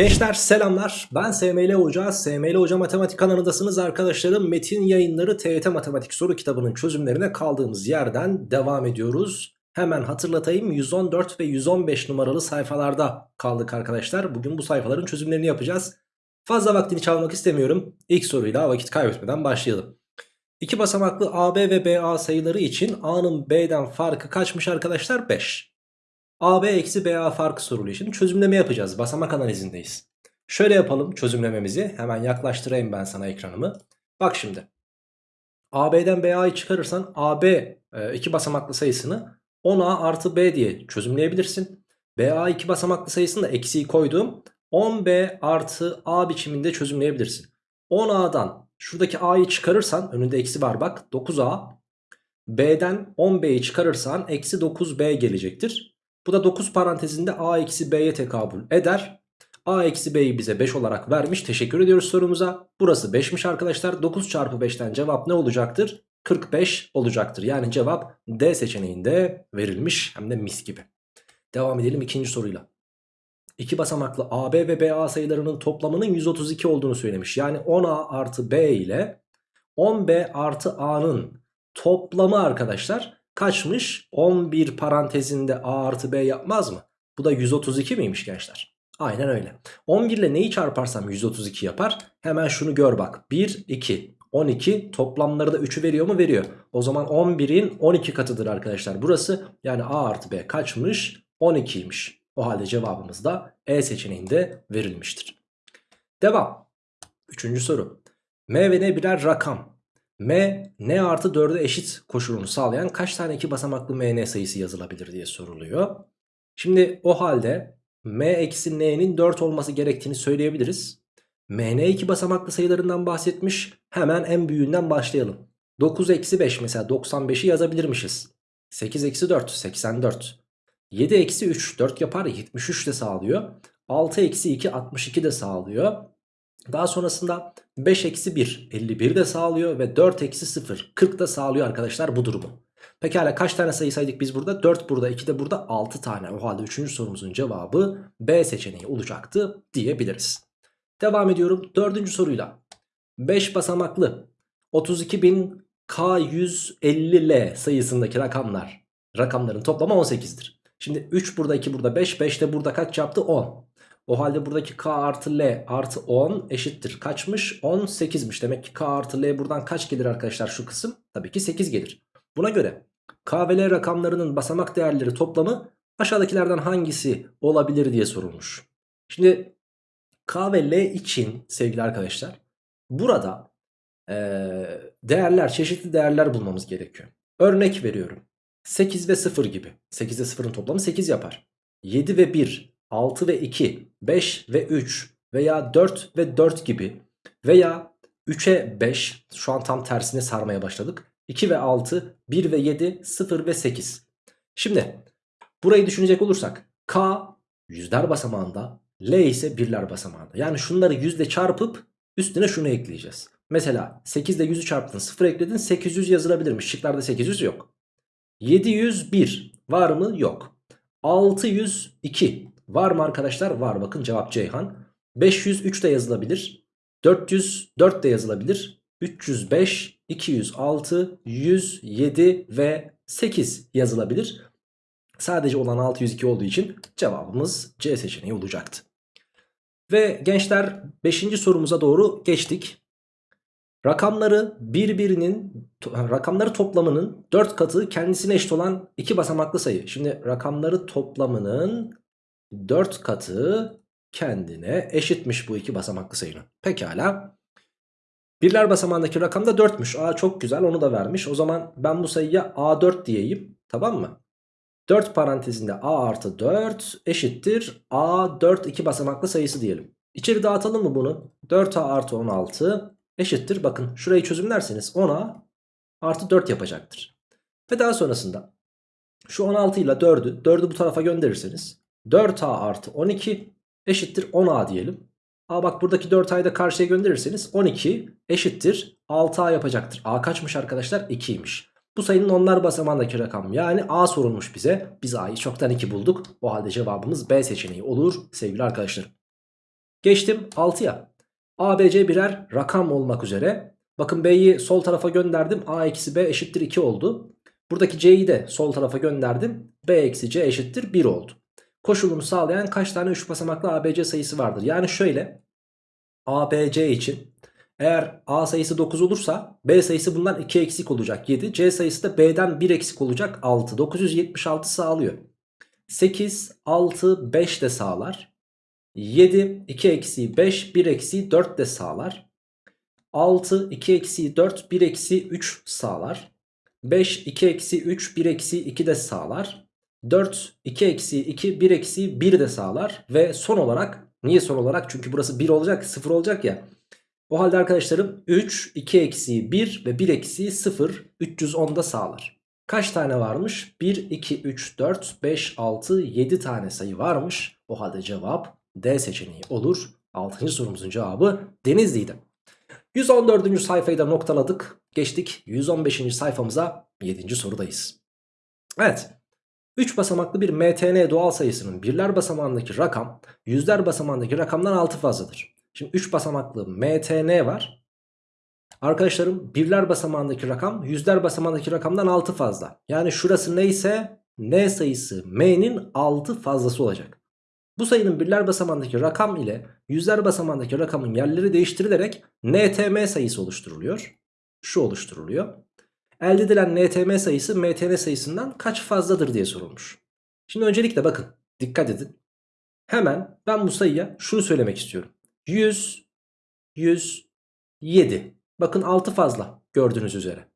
Gençler selamlar. Ben SML Hoca. SML Hoca Matematik kanalındasınız arkadaşlarım. Metin yayınları TYT Matematik soru kitabının çözümlerine kaldığımız yerden devam ediyoruz. Hemen hatırlatayım 114 ve 115 numaralı sayfalarda kaldık arkadaşlar. Bugün bu sayfaların çözümlerini yapacağız. Fazla vaktini çalmak istemiyorum. İlk soruyla vakit kaybetmeden başlayalım. İki basamaklı AB ve BA sayıları için A'nın B'den farkı kaçmış arkadaşlar? 5. AB eksi BA farkı soruluyor. Şimdi çözümleme yapacağız. Basamak analizindeyiz. Şöyle yapalım çözümlememizi. Hemen yaklaştırayım ben sana ekranımı. Bak şimdi. AB'den BA'yı çıkarırsan AB e, iki basamaklı sayısını 10A artı B diye çözümleyebilirsin. BA iki basamaklı sayısını da eksiği koyduğum 10B artı A biçiminde çözümleyebilirsin. 10A'dan şuradaki A'yı çıkarırsan önünde eksi var bak 9A. B'den 10B'yi çıkarırsan eksi 9B gelecektir. Bu da 9 parantezinde A eksi B'ye tekabül eder. A eksi B'yi bize 5 olarak vermiş. Teşekkür ediyoruz sorumuza. Burası 5'miş arkadaşlar. 9 çarpı 5'ten cevap ne olacaktır? 45 olacaktır. Yani cevap D seçeneğinde verilmiş. Hem de mis gibi. Devam edelim ikinci soruyla. İki basamaklı AB ve BA sayılarının toplamının 132 olduğunu söylemiş. Yani 10A artı B ile 10B artı A'nın toplamı arkadaşlar kaçmış? 11 parantezinde A artı B yapmaz mı? Bu da 132 miymiş gençler? Aynen öyle. 11 ile neyi çarparsam 132 yapar. Hemen şunu gör bak. 1, 2, 12 toplamları da 3'ü veriyor mu? Veriyor. O zaman 11'in 12 katıdır arkadaşlar. Burası yani A artı B kaçmış? 12'ymiş. O halde cevabımız da E seçeneğinde verilmiştir. Devam. Üçüncü soru. M ve N birer rakam. M, N artı 4'e eşit koşulunu sağlayan kaç tane iki basamaklı MN sayısı yazılabilir diye soruluyor. Şimdi o halde M eksi N'nin 4 olması gerektiğini söyleyebiliriz. MN iki basamaklı sayılarından bahsetmiş. Hemen en büyüğünden başlayalım. 9 eksi 5 mesela 95'i yazabilirmişiz. 8 eksi 4 84. 7 eksi 3 4 yapar 73 de sağlıyor. 6 eksi 2 62 de sağlıyor. Daha sonrasında 5 eksi 1 51 de sağlıyor ve 4 eksi 0 40 da sağlıyor arkadaşlar bu durumu. Pekala kaç tane sayı saydık biz burada? 4 burada 2 de burada 6 tane. O halde 3. sorumuzun cevabı B seçeneği olacaktı diyebiliriz. Devam ediyorum 4. soruyla. 5 basamaklı 32.000K150L sayısındaki rakamlar. Rakamların toplamı 18'dir. Şimdi 3 burada 2 burada 5 5 de burada kaç yaptı 10. O halde buradaki K artı L artı 10 eşittir. Kaçmış? 18'miş. Demek ki K artı L buradan kaç gelir arkadaşlar şu kısım? Tabii ki 8 gelir. Buna göre K ve L rakamlarının basamak değerleri toplamı aşağıdakilerden hangisi olabilir diye sorulmuş. Şimdi K ve L için sevgili arkadaşlar burada e, değerler çeşitli değerler bulmamız gerekiyor. Örnek veriyorum. 8 ve 0 gibi. 8 ile 0'ın toplamı 8 yapar. 7 ve 1 6 ve 2, 5 ve 3 veya 4 ve 4 gibi veya 3'e 5 şu an tam tersine sarmaya başladık. 2 ve 6, 1 ve 7, 0 ve 8. Şimdi burayı düşünecek olursak K yüzler basamağında L ise birler basamağında. Yani şunları yüzle çarpıp üstüne şunu ekleyeceğiz. Mesela 8 ile 100'ü çarptın 0 ekledin 800 yazılabilirmiş. Şıklarda 800 yok. 701 var mı? Yok. 602 Var mı arkadaşlar? Var bakın cevap Ceyhan. 503 de yazılabilir. 404 de yazılabilir. 305, 206, 107 ve 8 yazılabilir. Sadece olan 602 olduğu için cevabımız C seçeneği olacaktı. Ve gençler 5. sorumuza doğru geçtik. Rakamları birbirinin rakamları toplamının 4 katı kendisine eşit olan iki basamaklı sayı. Şimdi rakamları toplamının 4 katı kendine eşitmiş bu iki basamaklı sayının. Pekala. Birler basamağındaki rakam da 4'müş. Aa çok güzel onu da vermiş. O zaman ben bu sayıya A4 diyeyim. Tamam mı? 4 parantezinde A artı 4 eşittir. A4 iki basamaklı sayısı diyelim. İçeri dağıtalım mı bunu? 4A artı 16 eşittir. Bakın şurayı çözümlerseniz 10A artı 4 yapacaktır. Ve daha sonrasında şu 16 ile 4'ü 4'ü bu tarafa gönderirseniz 4A artı 12 eşittir 10A diyelim. A bak buradaki 4A'yı da karşıya gönderirseniz 12 eşittir 6A yapacaktır. A kaçmış arkadaşlar? 2'ymiş. Bu sayının onlar basamağındaki rakam yani A sorulmuş bize. Biz A'yı çoktan 2 bulduk. O halde cevabımız B seçeneği olur sevgili arkadaşlarım. Geçtim 6'ya. ABC birer rakam olmak üzere. Bakın B'yi sol tarafa gönderdim. A eksi B eşittir 2 oldu. Buradaki C'yi de sol tarafa gönderdim. B eksi C eşittir 1 oldu. Koşulunu sağlayan kaç tane 3 basamaklı ABC sayısı vardır? Yani şöyle ABC için eğer A sayısı 9 olursa B sayısı bundan 2 eksik olacak 7. C sayısı da B'den 1 eksik olacak 6. 976 sağlıyor. 8, 6, 5 de sağlar. 7, 2 eksi 5, 1 eksi 4 de sağlar. 6, 2 eksi 4, 1 eksi 3 sağlar. 5, 2 eksi 3, 1 eksi 2 de sağlar. 4, 2 eksi 2, 1 eksi 1 de sağlar. Ve son olarak, niye son olarak? Çünkü burası 1 olacak, 0 olacak ya. O halde arkadaşlarım 3, 2 eksi 1 ve 1 eksi 0, 310 da sağlar. Kaç tane varmış? 1, 2, 3, 4, 5, 6, 7 tane sayı varmış. O halde cevap D seçeneği olur. 6. sorumuzun cevabı Denizli'ydi. 114. sayfayı da noktaladık. Geçtik 115. sayfamıza 7. sorudayız. Evet. 3 basamaklı bir MTN doğal sayısının birler basamağındaki rakam yüzler basamağındaki rakamdan 6 fazladır. Şimdi 3 basamaklı MTN var. Arkadaşlarım birler basamağındaki rakam yüzler basamağındaki rakamdan 6 fazla. Yani şurası neyse N sayısı M'nin 6 fazlası olacak. Bu sayının birler basamağındaki rakam ile yüzler basamağındaki rakamın yerleri değiştirilerek NTM sayısı oluşturuluyor. Şu oluşturuluyor. Elde edilen NTM sayısı MTN sayısından kaç fazladır diye sorulmuş. Şimdi öncelikle bakın dikkat edin. Hemen ben bu sayıya şunu söylemek istiyorum. 100, 100, 7. Bakın 6 fazla gördüğünüz üzere.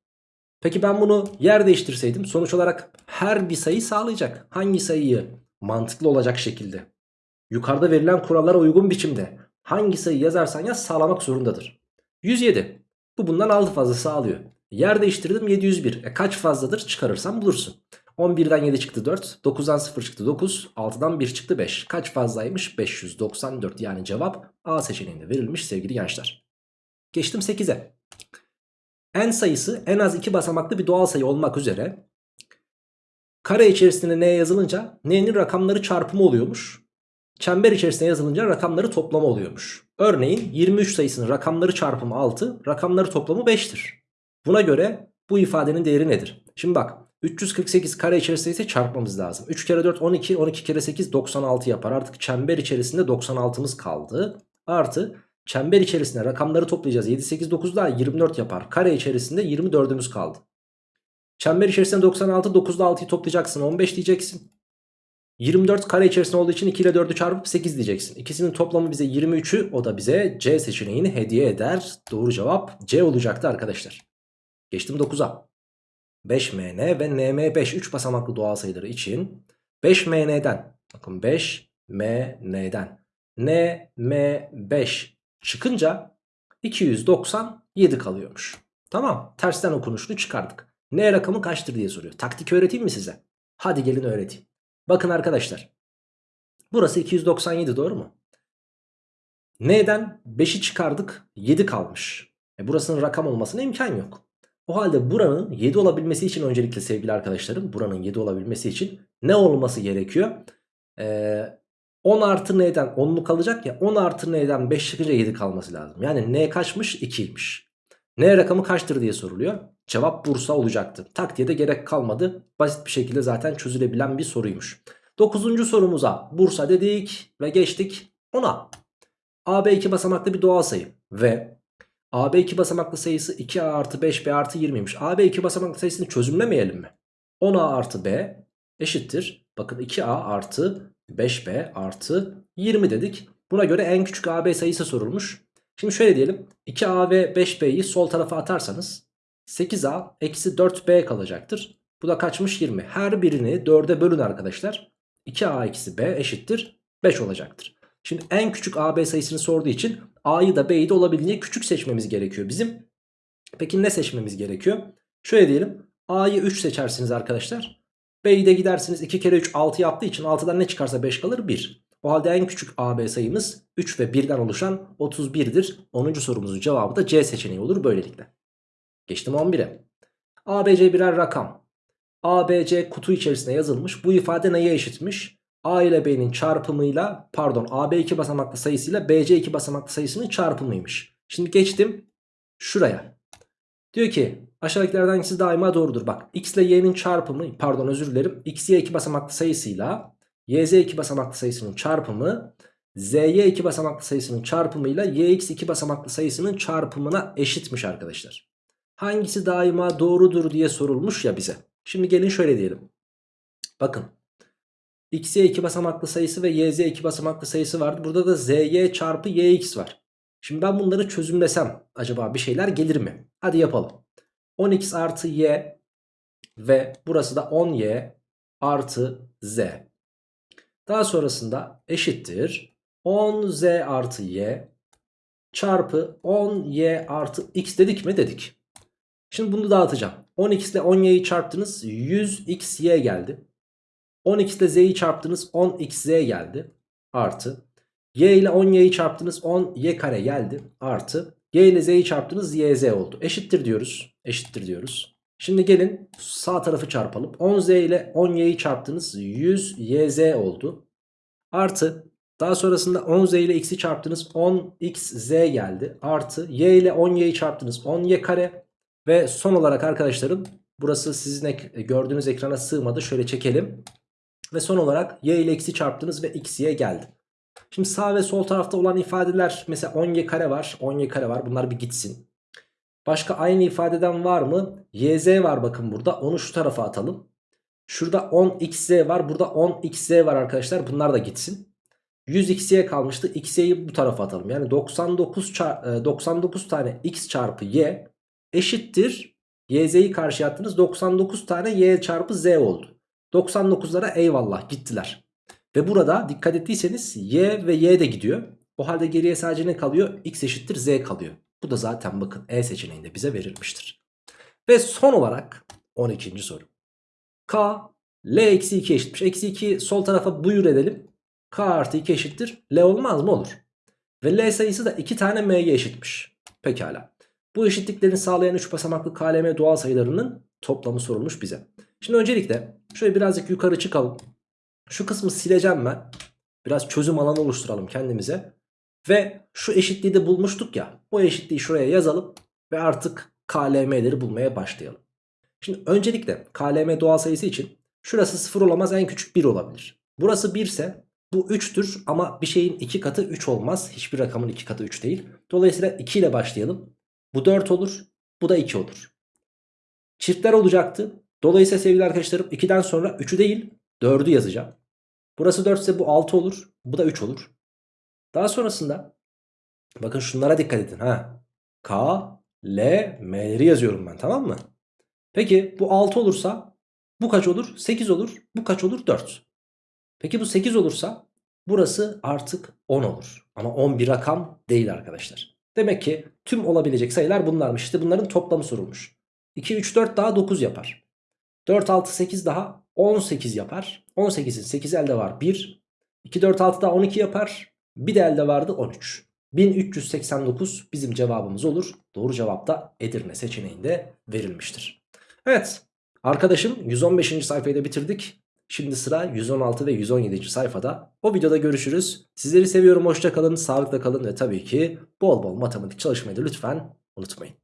Peki ben bunu yer değiştirseydim sonuç olarak her bir sayı sağlayacak. Hangi sayıyı mantıklı olacak şekilde yukarıda verilen kurallara uygun biçimde hangi sayı yazarsan yaz sağlamak zorundadır. 107. Bu bundan 6 fazla sağlıyor. Yer değiştirdim 701. E kaç fazladır çıkarırsan bulursun. 11'den 7 çıktı 4. 9'dan 0 çıktı 9. 6'dan 1 çıktı 5. Kaç fazlaymış? 594 yani cevap A seçeneğinde verilmiş sevgili gençler. Geçtim 8'e. N sayısı en az 2 basamaklı bir doğal sayı olmak üzere kare içerisinde n yazılınca n'nin rakamları çarpımı oluyormuş. Çember içerisinde yazılınca rakamları toplamı oluyormuş. Örneğin 23 sayısının rakamları çarpımı 6, rakamları toplamı 5'tir. Buna göre bu ifadenin değeri nedir? Şimdi bak 348 kare içerisinde ise çarpmamız lazım. 3 kere 4 12, 12 kere 8 96 yapar. Artık çember içerisinde 96'mız kaldı. Artı çember içerisinde rakamları toplayacağız. 7, 8, 9 daha 24 yapar. Kare içerisinde 24'ümüz kaldı. Çember içerisinde 96, 9 ile 6'yı toplayacaksın. 15 diyeceksin. 24 kare içerisinde olduğu için 2 ile 4'ü çarpıp 8 diyeceksin. İkisinin toplamı bize 23'ü o da bize C seçeneğini hediye eder. Doğru cevap C olacaktı arkadaşlar. Geçtim 9'a. 5MN ve NM5 3 basamaklı doğal sayıları için 5MN'den bakın 5MN'den NM5 çıkınca 297 kalıyormuş. Tamam tersten okunuşunu çıkardık. N rakamı kaçtır diye soruyor. Taktik öğreteyim mi size? Hadi gelin öğreteyim. Bakın arkadaşlar. Burası 297 doğru mu? N'den 5'i çıkardık 7 kalmış. E burasının rakam olmasına imkan yok. O halde buranın 7 olabilmesi için öncelikle sevgili arkadaşlarım buranın 7 olabilmesi için ne olması gerekiyor? Ee, 10 artı n'den 10'luk kalacak ya 10 artı n'den 5 çıkınca 7 kalması lazım. Yani n kaçmış 2'ymiş. N rakamı kaçtır diye soruluyor. Cevap Bursa olacaktı. Taktiğe de gerek kalmadı. Basit bir şekilde zaten çözülebilen bir soruymuş. 9. sorumuza Bursa dedik ve geçtik 10'a. AB 2 basamaklı bir doğal sayı ve AB 2 basamaklı sayısı 2A artı 5B artı 20'ymiş. AB 2 basamaklı sayısını çözümlemeyelim mi? 10A artı B eşittir. Bakın 2A artı 5B artı 20 dedik. Buna göre en küçük AB sayısı sorulmuş. Şimdi şöyle diyelim. 2A ve 5B'yi sol tarafa atarsanız 8A eksi 4B kalacaktır. Bu da kaçmış 20. Her birini 4'e bölün arkadaşlar. 2A eksi B eşittir 5 olacaktır. Şimdi en küçük AB sayısını sorduğu için A'yı da B'yi de olabildiğince küçük seçmemiz gerekiyor bizim. Peki ne seçmemiz gerekiyor? Şöyle diyelim. A'yı 3 seçersiniz arkadaşlar. B'yi de gidersiniz 2 kere 3 6 yaptığı için 6'dan ne çıkarsa 5 kalır 1. O halde en küçük AB sayımız 3 ve 1'den oluşan 31'dir. 10. sorumuzun cevabı da C seçeneği olur böylelikle. Geçtim 11'e. ABC birer rakam. ABC kutu içerisine yazılmış. Bu ifade neye eşitmiş? A ile B'nin çarpımıyla pardon AB 2 basamaklı sayısıyla BC 2 basamaklı sayısının çarpımıymış. Şimdi geçtim şuraya. Diyor ki aşağıdakilerden hangisi daima doğrudur. Bak x ile y'nin çarpımı pardon özür dilerim. x y 2 basamaklı sayısıyla y z 2 basamaklı sayısının çarpımı z y 2 basamaklı sayısının çarpımıyla y x 2 basamaklı sayısının çarpımına eşitmiş arkadaşlar. Hangisi daima doğrudur diye sorulmuş ya bize. Şimdi gelin şöyle diyelim. Bakın x y 2 basamaklı sayısı ve y z 2 basamaklı sayısı vardı. Burada da z y çarpı y x var. Şimdi ben bunları çözümlesem acaba bir şeyler gelir mi? Hadi yapalım. 10x artı y ve burası da 10y artı z. Daha sonrasında eşittir 10z artı y çarpı 10y artı x dedik mi? Dedik. Şimdi bunu dağıtacağım. 10x ile 10y'yi çarptınız 100xy geldi. 10x ile z'yi çarptınız 10xz geldi. Artı y ile 10y'yi çarptınız 10y kare geldi. Artı y ile z'yi çarptınız yz oldu. Eşittir diyoruz. Eşittir diyoruz. Şimdi gelin sağ tarafı çarpalım. 10z ile 10y'yi çarptınız 100 yz oldu. Artı daha sonrasında 10z ile x'i çarptınız 10xz geldi. Artı y ile 10y'yi çarptınız 10y kare. Ve son olarak arkadaşlarım burası sizin ek gördüğünüz ekrana sığmadı. Şöyle çekelim. Ve son olarak y ile x'i çarptınız ve x'ye geldi. Şimdi sağ ve sol tarafta olan ifadeler mesela 10y kare var 10y kare var bunlar bir gitsin. Başka aynı ifadeden var mı? yz var bakın burada onu şu tarafa atalım. Şurada 10xz var burada 10xz var arkadaşlar bunlar da gitsin. 100xy kalmıştı xy'yi bu tarafa atalım. Yani 99, 99 tane x çarpı y eşittir. yz'yi karşıya attınız 99 tane y çarpı z oldu. 99'lara eyvallah gittiler. Ve burada dikkat ettiyseniz y ve y de gidiyor. O halde geriye sadece ne kalıyor? x eşittir z kalıyor. Bu da zaten bakın E seçeneğinde bize verilmiştir. Ve son olarak 12. soru. K L eksi 2 eşitmiş. Eksi 2 sol tarafa buyur edelim. K artı 2 eşittir. L olmaz mı? Olur. Ve L sayısı da 2 tane M'ye eşitmiş. Pekala. Bu eşitliklerini sağlayan 3 basamaklı KLM doğal sayılarının toplamı sorulmuş bize. Şimdi öncelikle şöyle birazcık yukarı çıkalım. Şu kısmı sileceğim ben. Biraz çözüm alanı oluşturalım kendimize. Ve şu eşitliği de bulmuştuk ya. O eşitliği şuraya yazalım. Ve artık KLM'leri bulmaya başlayalım. Şimdi öncelikle KLM doğal sayısı için şurası 0 olamaz en küçük 1 olabilir. Burası 1 ise bu 3'tür ama bir şeyin 2 katı 3 olmaz. Hiçbir rakamın 2 katı 3 değil. Dolayısıyla 2 ile başlayalım. Bu 4 olur. Bu da 2 olur. Çiftler olacaktı. Dolayısıyla sevgili arkadaşlarım 2'den sonra 3'ü değil 4'ü yazacağım. Burası 4 ise bu 6 olur. Bu da 3 olur. Daha sonrasında bakın şunlara dikkat edin. Ha. K, L, M'leri yazıyorum ben tamam mı? Peki bu 6 olursa bu kaç olur? 8 olur. Bu kaç olur? 4. Peki bu 8 olursa burası artık 10 olur. Ama 10 bir rakam değil arkadaşlar. Demek ki tüm olabilecek sayılar bunlarmış. İşte bunların toplamı sorulmuş. 2, 3, 4 daha 9 yapar. 4, 6, 8 daha 18 yapar. 18'in 8 elde var 1. 2, 4, 6 daha 12 yapar. Bir de elde vardı 13. 1389 bizim cevabımız olur. Doğru cevap da Edirne seçeneğinde verilmiştir. Evet arkadaşım 115. sayfayı bitirdik. Şimdi sıra 116 ve 117. sayfada. O videoda görüşürüz. Sizleri seviyorum. Hoşça kalın, sağlıkla kalın ve tabii ki bol bol matematik çalışmayı da lütfen unutmayın.